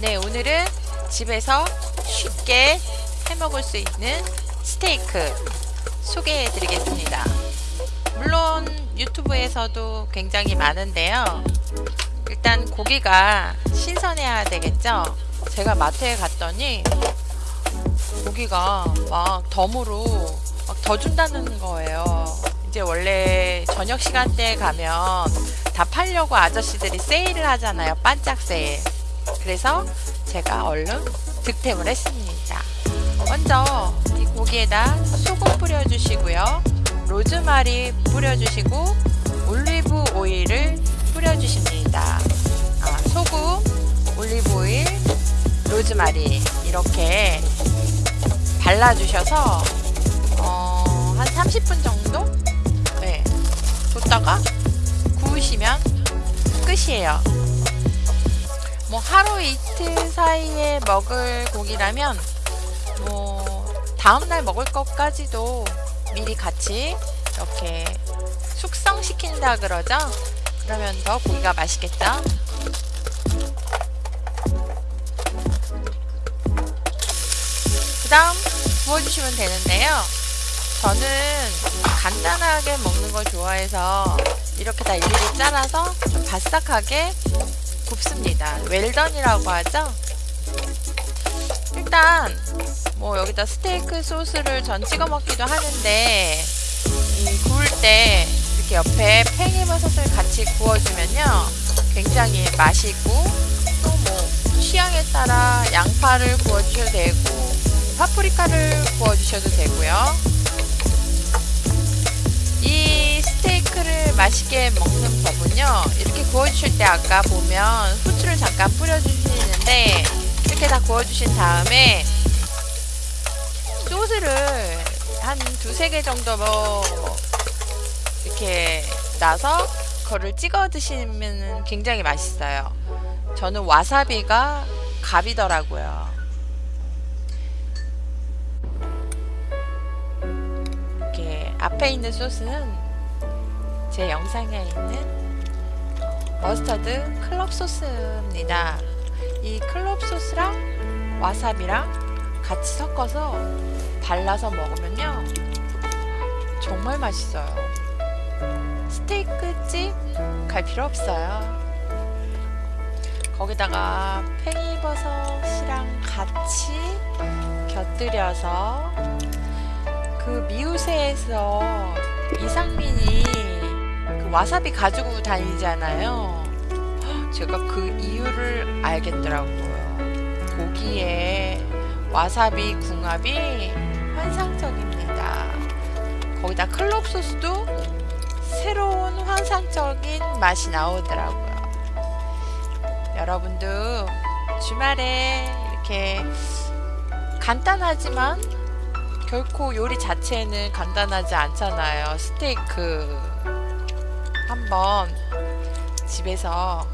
네, 오늘은 집에서 쉽게 해 먹을 수 있는 스테이크 소개해 드리겠습니다. 물론 유튜브에서도 굉장히 많은데요. 일단 고기가 신선해야 되겠죠? 제가 마트에 갔더니 고기가 막 덤으로 막 더 준다는 거예요. 이제 원래 저녁 시간대에 가면 다 팔려고 아저씨들이 세일을 하잖아요. 반짝 세일. 그래서 제가 얼른 득템을 했습니다. 먼저 이 고기에다 소금 뿌려주시고요. 로즈마리 뿌려주시고 올리브 오일을 뿌려주십니다. 아, 소금, 올리브 오일, 로즈마리 이렇게 발라주셔서 어, 한 30분 정도 네, 뒀다가 구우시면 끝이에요. 뭐 하루 이틀 사이에 먹을 고기라면 뭐 다음날 먹을 것까지도 미리 같이 이렇게 숙성시킨다 그러죠? 그러면 더 고기가 맛있겠죠? 그 다음 구워주시면 되는데요 저는 간단하게 먹는 걸 좋아해서 이렇게 다 일일이 잘라서 좀 바싹하게 굽습니다. 웰던이라고 하죠. 일단 뭐 여기다 스테이크 소스를 전 찍어 먹기도 하는데 이 구울 때 이렇게 옆에 팽이버섯을 같이 구워주면요 굉장히 맛있고 또 뭐 취향에 따라 양파를 구워주셔도 되고 파프리카를 구워주셔도 되고요 맛있게 먹는 법은요 이렇게 구워주실 때 아까 보면 후추를 잠깐 뿌려주시는데 이렇게 다 구워주신 다음에 소스를 한 두세 개 정도 뭐 이렇게 놔서 그거를 찍어 드시면 굉장히 맛있어요. 저는 와사비가 갑이더라고요. 이렇게 앞에 있는 소스는 제 영상에 있는 머스터드 클럽 소스입니다. 이 클럽 소스랑 와사비랑 같이 섞어서 발라서 먹으면요 정말 맛있어요. 스테이크 집 갈 필요 없어요. 거기다가 팽이버섯이랑 같이 곁들여서 그 미우새에서 이상민이 그 와사비 가지고 다니잖아요. 제가 그 이유를 알겠더라고요. 고기에 와사비 궁합이 환상적입니다. 거기다 클럽 소스도 새로운 환상적인 맛이 나오더라고요. 여러분도 주말에 이렇게 간단하지만 결코 요리 자체는 간단하지 않잖아요. 스테이크 한번 집에서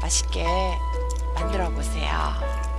맛있게 만들어 보세요.